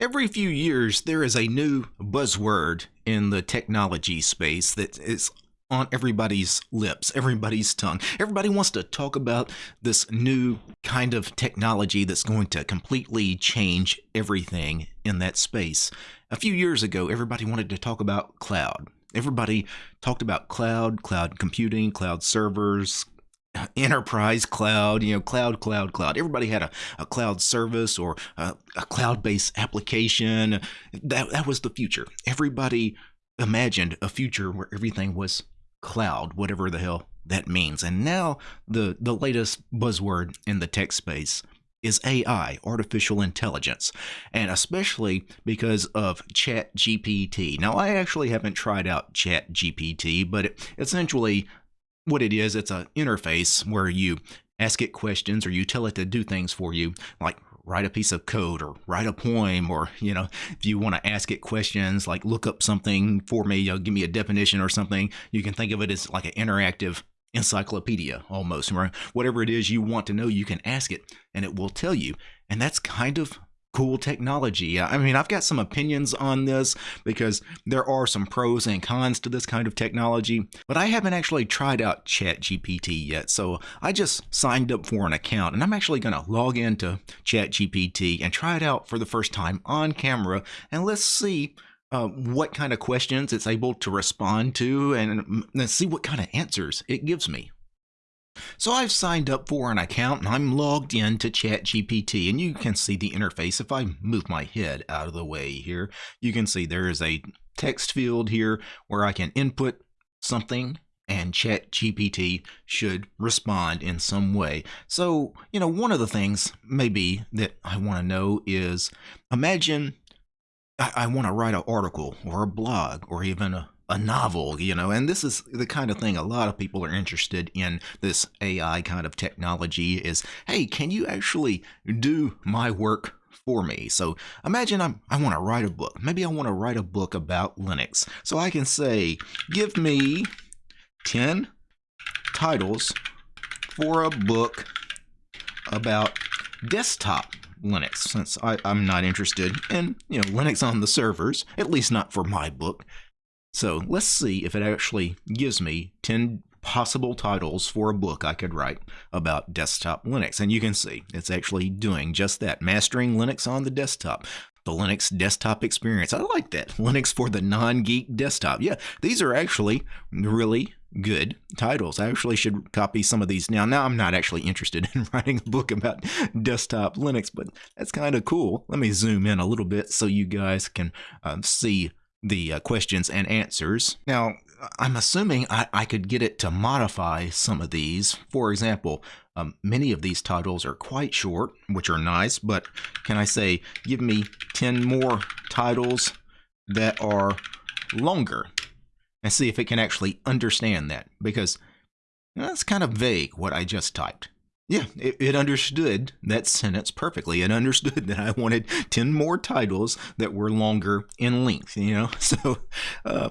Every few years, there is a new buzzword in the technology space that is on everybody's lips, everybody's tongue. Everybody wants to talk about this new kind of technology that's going to completely change everything in that space. A few years ago, everybody wanted to talk about cloud. Everybody talked about cloud, cloud computing, cloud servers, enterprise cloud, you know, cloud, cloud, cloud. Everybody had a, a cloud service or a, a cloud based application. That, that was the future. Everybody imagined a future where everything was cloud, whatever the hell that means. And now the, the latest buzzword in the tech space is AI, artificial intelligence, and especially because of ChatGPT. Now, I actually haven't tried out ChatGPT, but it, essentially what it is, it's an interface where you ask it questions or you tell it to do things for you, like write a piece of code or write a poem or you know if you want to ask it questions like look up something for me you know, give me a definition or something you can think of it as like an interactive encyclopedia almost right? Whatever it is you want to know you can ask it and it will tell you. And that's kind of cool technology. I mean, I've got some opinions on this because there are some pros and cons to this kind of technology, but I haven't actually tried out ChatGPT yet. So I just signed up for an account and I'm actually going to log into ChatGPT and try it out for the first time on camera and let's see uh, what kind of questions it's able to respond to and let's see what kind of answers it gives me. So I've signed up for an account and I'm logged in to ChatGPT and you can see the interface if I move my head out of the way here. You can see there is a text field here where I can input something and ChatGPT should respond in some way. So, you know, one of the things maybe that I want to know is imagine I, I want to write an article or a blog or even a, a novel, you know, and this is the kind of thing a lot of people are interested in this AI kind of technology is, hey, can you actually do my work for me? So imagine I'm, I want to write a book. Maybe I want to write a book about Linux. So I can say, give me 10 titles for a book about desktop Linux, since I, am not interested in, you know, Linux on the servers, at least not for my book. So let's see if it actually gives me 10 possible titles for a book I could write about desktop Linux. And you can see it's actually doing just that, mastering Linux on the desktop. The Linux desktop experience. I like that. Linux for the non geek desktop. Yeah, these are actually really good titles. I actually should copy some of these now. Now I'm not actually interested in writing a book about desktop Linux, but that's kind of cool. Let me zoom in a little bit so you guys can um, see the uh, questions and answers. Now, I'm assuming I, I, could get it to modify some of these. For example, um, many of these titles are quite short, which are nice, but can I say, give me 10 more titles that are longer? And see if it can actually understand that, because that's kind of vague what I just typed. Yeah, it, it, understood that sentence perfectly. It understood that I wanted 10 more titles that were longer in length, you know? So uh,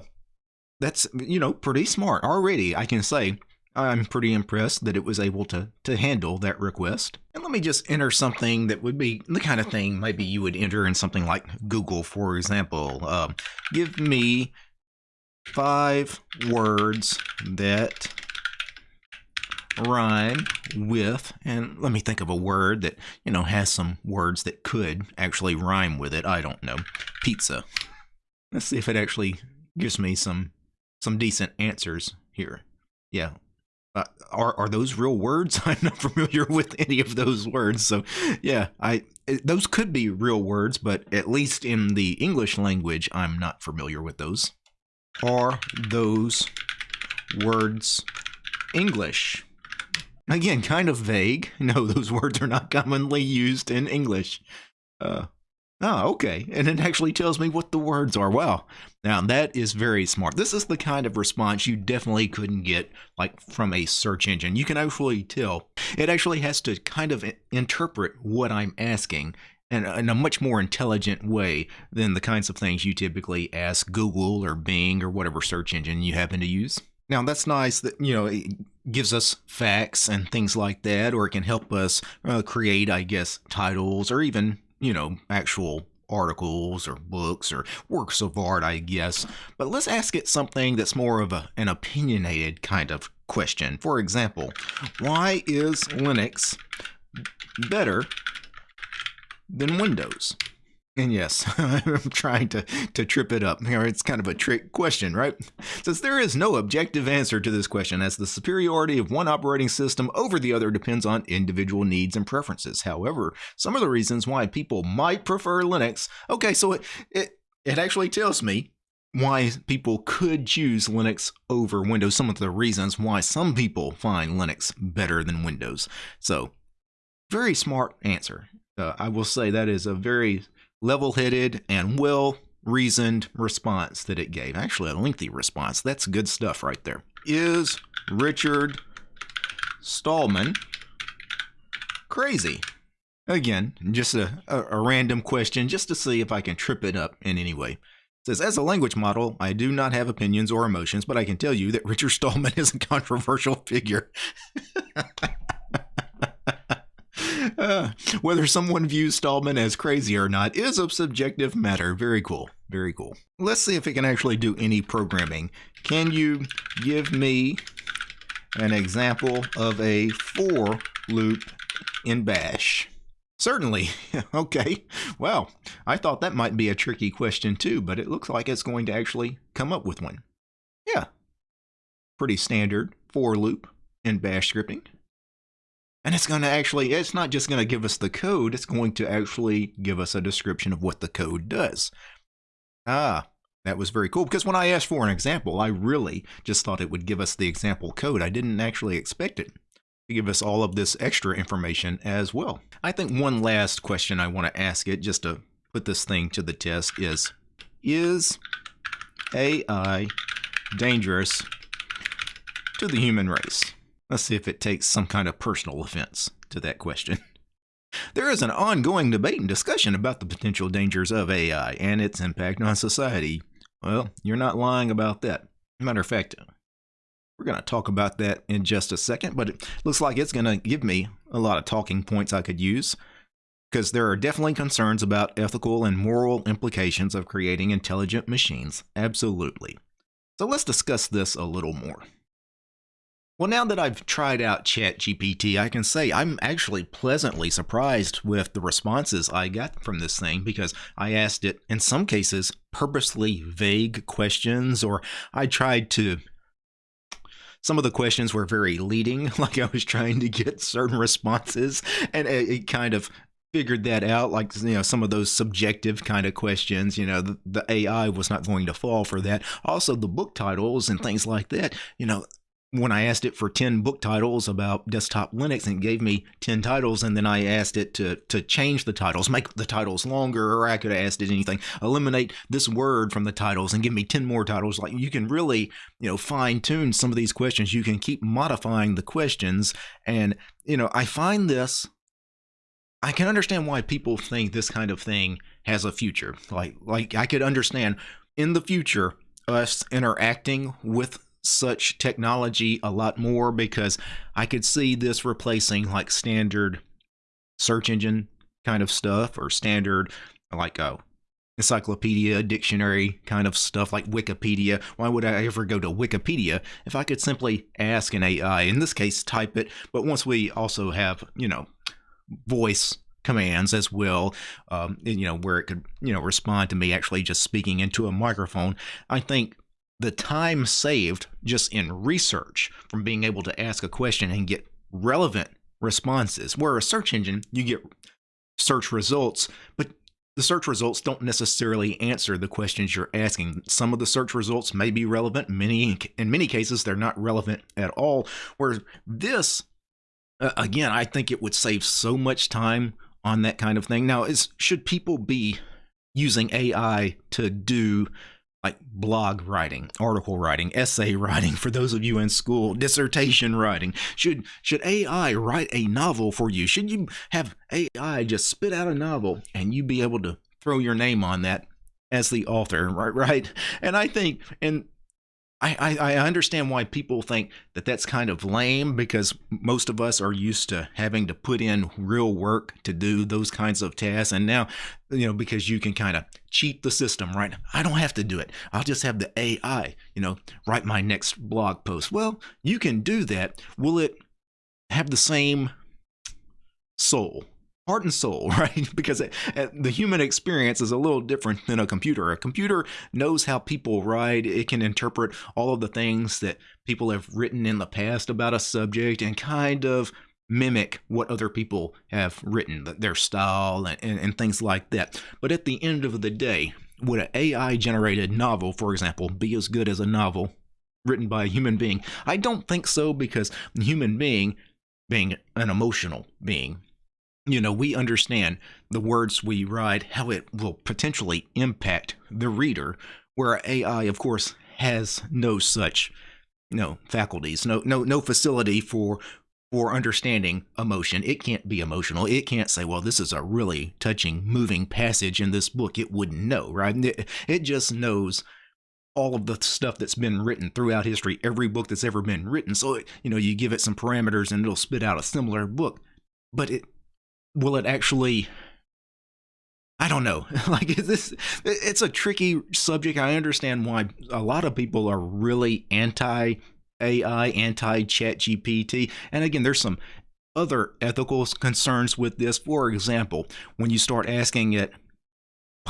that's, you know, pretty smart. Already, I can say I'm pretty impressed that it was able to, to handle that request. And let me just enter something that would be the kind of thing maybe you would enter in something like Google, for example. Uh, give me five words that rhyme with, and let me think of a word that, you know, has some words that could actually rhyme with it. I don't know. Pizza. Let's see if it actually gives me some some decent answers here. Yeah. Uh, are are those real words? I'm not familiar with any of those words. So, yeah, I those could be real words, but at least in the English language, I'm not familiar with those. Are those words English? Again, kind of vague. No, those words are not commonly used in English. Uh, oh, okay. And it actually tells me what the words are. Wow. Now, that is very smart. This is the kind of response you definitely couldn't get like from a search engine. You can actually tell. It actually has to kind of interpret what I'm asking in a, in a much more intelligent way than the kinds of things you typically ask Google or Bing or whatever search engine you happen to use. Now that's nice that you know it gives us facts and things like that, or it can help us uh, create, I guess, titles or even you know actual articles or books or works of art, I guess. But let's ask it something that's more of a, an opinionated kind of question. For example, why is Linux better than Windows? And yes, I'm trying to, to trip it up. It's kind of a trick question, right? Since there is no objective answer to this question, as the superiority of one operating system over the other depends on individual needs and preferences. However, some of the reasons why people might prefer Linux, okay, so it, it, it actually tells me why people could choose Linux over Windows, some of the reasons why some people find Linux better than Windows. So, very smart answer. Uh, I will say that is a very level headed and well reasoned response that it gave. Actually, a lengthy response. That's good stuff right there. Is Richard Stallman crazy? Again, just a, a, a, random question just to see if I can trip it up in any way. It says, as a language model, I do not have opinions or emotions, but I can tell you that Richard Stallman is a controversial figure. Uh, whether someone views Stallman as crazy or not is a subjective matter. Very cool. Very cool. Let's see if it can actually do any programming. Can you give me an example of a for loop in Bash? Certainly. okay. Well, I thought that might be a tricky question too, but it looks like it's going to actually come up with one. Yeah. Pretty standard for loop in Bash scripting. And it's going to actually, it's not just going to give us the code, it's going to actually give us a description of what the code does. Ah, that was very cool because when I asked for an example, I really just thought it would give us the example code. I didn't actually expect it to give us all of this extra information as well. I think one last question I want to ask it just to put this thing to the test is, is AI dangerous to the human race? Let's see if it takes some kind of personal offense to that question. There is an ongoing debate and discussion about the potential dangers of AI and its impact on society. Well, you're not lying about that. Matter of fact, we're going to talk about that in just a second, but it looks like it's going to give me a lot of talking points I could use because there are definitely concerns about ethical and moral implications of creating intelligent machines. Absolutely. So let's discuss this a little more. Well, now that I've tried out ChatGPT, I can say I'm actually pleasantly surprised with the responses I got from this thing because I asked it, in some cases, purposely vague questions, or I tried to. Some of the questions were very leading, like I was trying to get certain responses, and it, it kind of figured that out like you know some of those subjective kind of questions you know the, the, ai was not going to fall for that also the book titles and things like that you know when I asked it for 10 book titles about desktop Linux and it gave me 10 titles and then I asked it to to change the titles, make the titles longer or I could have asked it anything, eliminate this word from the titles and give me 10 more titles. Like you can really, you know, fine tune some of these questions. You can keep modifying the questions and, you know, I find this I can understand why people think this kind of thing has a future. Like like I could understand in the future us interacting with such technology a lot more because I could see this replacing like standard search engine kind of stuff or standard like a encyclopedia, dictionary kind of stuff like Wikipedia. Why would I ever go to Wikipedia if I could simply ask an AI, in this case, type it? But once we also have, you know, voice commands as well, um, you know, where it could, you know, respond to me actually just speaking into a microphone, I think the time saved just in research from being able to ask a question and get relevant responses. Where a search engine, you get search results, but the search results don't necessarily answer the questions you're asking. Some of the search results may be relevant. Many, in many cases, they're not relevant at all. Where this, uh, again, I think it would save so much time on that kind of thing. Now, is should people be using AI to do like blog writing, article writing, essay writing for those of you in school, dissertation writing. Should should AI write a novel for you? Should you have AI just spit out a novel and you be able to throw your name on that as the author, right? Right? And I think and I, I, understand why people think that that's kind of lame because most of us are used to having to put in real work to do those kinds of tasks. And now, you know, because you can kind of cheat the system, right? I don't have to do it. I'll just have the AI, you know, write my next blog post. Well, you can do that. Will it have the same soul? Heart and soul, right? Because it, the human experience is a little different than a computer. A computer knows how people write, it can interpret all of the things that people have written in the past about a subject and kind of mimic what other people have written, their style and, and, and things like that. But at the end of the day, would an AI generated novel, for example, be as good as a novel written by a human being? I don't think so because human being, being an emotional being, you know, we understand the words we write, how it will potentially impact the reader, where AI, of course, has no such know faculties, no no no facility for for understanding emotion. It can't be emotional. It can't say, well, this is a really touching, moving passage in this book. It wouldn't know, right? It, it just knows all of the stuff that's been written throughout history, every book that's ever been written. So, you know, you give it some parameters and it'll spit out a similar book. But it will it actually I don't know. like is this it's a tricky subject. I understand why a lot of people are really anti AI, anti ChatGPT. And again, there's some other ethical concerns with this. For example, when you start asking it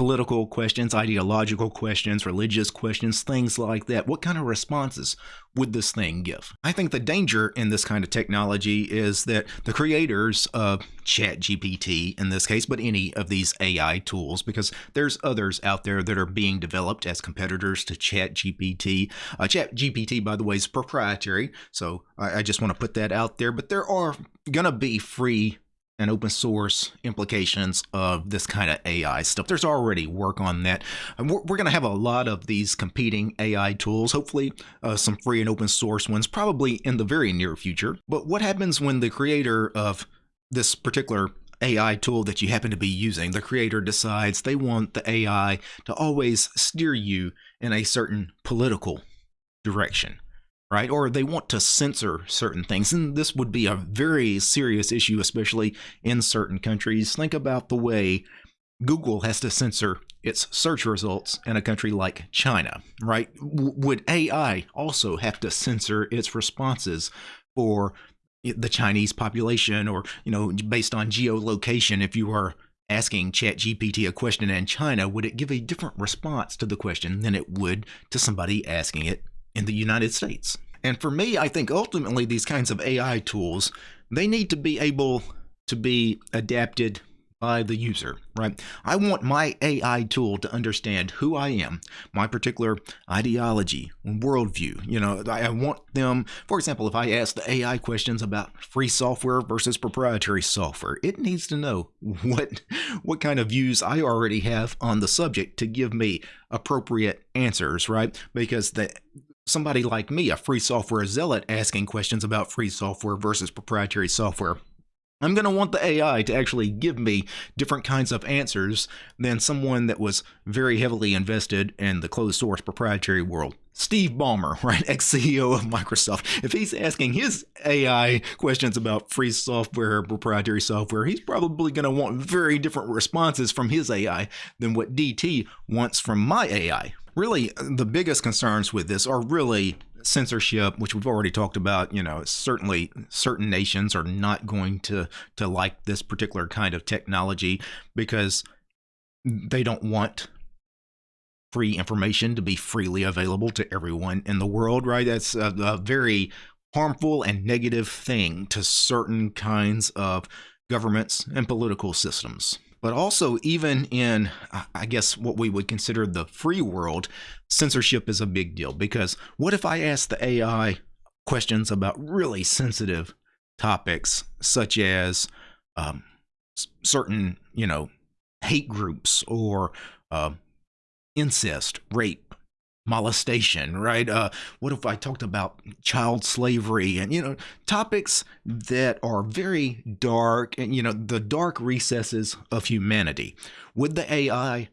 political questions, ideological questions, religious questions, things like that. What kind of responses would this thing give? I think the danger in this kind of technology is that the creators of ChatGPT in this case, but any of these AI tools, because there's others out there that are being developed as competitors to ChatGPT. Uh, ChatGPT, by the way, is proprietary, so I, I just want to put that out there. But there are going to be free and open source implications of this kind of AI stuff. There's already work on that. And we're, we're going to have a lot of these competing AI tools, hopefully uh, some free and open source ones, probably in the very near future. But what happens when the creator of this particular AI tool that you happen to be using, the creator decides they want the AI to always steer you in a certain political direction? Right? Or they want to censor certain things. And this would be a very serious issue, especially in certain countries. Think about the way Google has to censor its search results in a country like China, right? would AI also have to censor its responses for the Chinese population or, you know, based on geolocation, if you are asking ChatGPT a question in China, would it give a different response to the question than it would to somebody asking it in the United States. And for me, I think ultimately these kinds of AI tools, they need to be able to be adapted by the user, right? I want my AI tool to understand who I am, my particular ideology, worldview. You know, I want them, for example, if I ask the AI questions about free software versus proprietary software, it needs to know what what kind of views I already have on the subject to give me appropriate answers, right? Because the somebody like me, a free software zealot, asking questions about free software versus proprietary software. I'm going to want the AI to actually give me different kinds of answers than someone that was very heavily invested in the closed source proprietary world. Steve Ballmer, right, ex CEO of Microsoft, if he's asking his AI questions about free software, proprietary software, he's probably going to want very different responses from his AI than what DT wants from my AI, really the biggest concerns with this are really censorship which we've already talked about you know certainly certain nations are not going to to like this particular kind of technology because they don't want free information to be freely available to everyone in the world right? That's a, a very harmful and negative thing to certain kinds of governments and political systems but also, even in, I guess, what we would consider the free world, censorship is a big deal. Because what if I ask the AI questions about really sensitive topics, such as um, certain, you know, hate groups or uh, incest, rape, molestation, right? Uh, what if I talked about child slavery and, you know, topics that are very dark and, you know, the dark recesses of humanity? Would the AI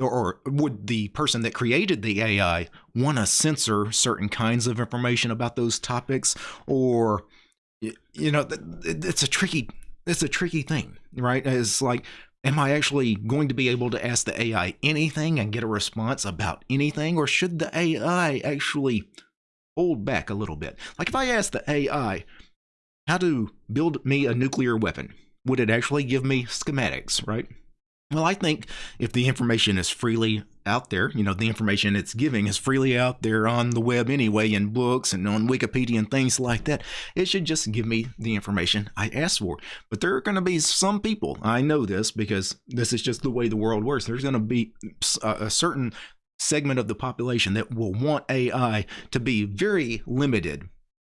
or would the person that created the AI want to censor certain kinds of information about those topics? Or, you know, it's a tricky, it's a tricky thing, right? It's like, am I actually going to be able to ask the AI anything and get a response about anything? Or should the AI actually hold back a little bit? Like if I ask the AI how to build me a nuclear weapon, would it actually give me schematics, right? Well, I think if the information is freely out there, you know, the information it's giving is freely out there on the web anyway, in books and on Wikipedia and things like that, it should just give me the information I asked for. But there are going to be some people, I know this because this is just the way the world works. There's going to be a certain segment of the population that will want AI to be very limited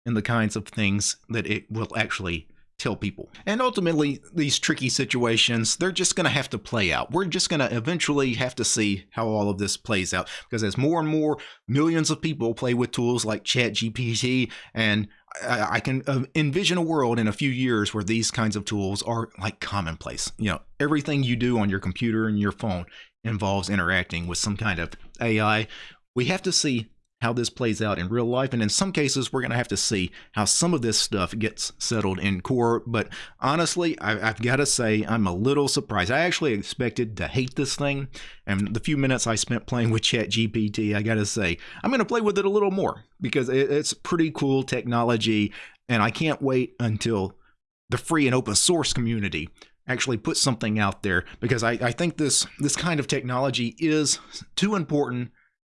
in the kinds of things that it will actually tell people. And ultimately, these tricky situations, they're just going to have to play out. We're just going to eventually have to see how all of this plays out because as more and more millions of people play with tools like ChatGPT and I can uh, envision a world in a few years where these kinds of tools are like commonplace. You know, everything you do on your computer and your phone involves interacting with some kind of AI. We have to see how this plays out in real life. And in some cases, we're going to have to see how some of this stuff gets settled in court. But honestly, I, have got to say, I'm a little surprised. I actually expected to hate this thing. And the few minutes I spent playing with ChatGPT, I got to say, I'm going to play with it a little more because it, it's pretty cool technology. And I can't wait until the free and open source community actually put something out there because I, I think this this kind of technology is too important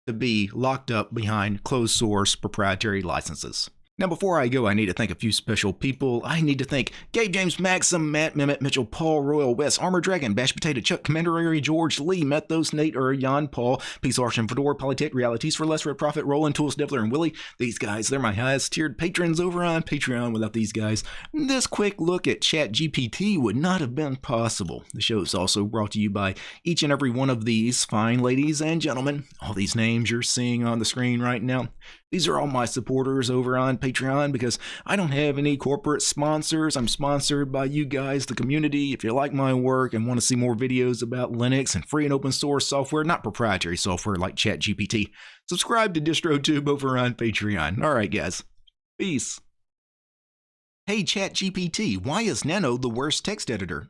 to be locked up behind closed source proprietary licenses. Now, before I go, I need to thank a few special people. I need to thank Gabe James Maxim, Matt Mehmet Mitchell, Paul Royal, Wes, Armor Dragon, Bash Potato, Chuck, Commander George, Lee, Methos, Nate, Ur, Jan, Paul, Peace Arshan, Fedor, Polytech, Realities for Less Red Profit, Roland, Tools, Devler, and Willie. These guys, they're my highest tiered patrons over on Patreon. Without these guys, this quick look at ChatGPT would not have been possible. The show is also brought to you by each and every one of these fine ladies and gentlemen. All these names you're seeing on the screen right now. These are all my supporters over on Patreon because I don't have any corporate sponsors. I'm sponsored by you guys, the community. If you like my work and want to see more videos about Linux and free and open source software, not proprietary software like ChatGPT, subscribe to DistroTube over on Patreon. All right, guys. Peace. Hey, ChatGPT, why is Nano the worst text editor?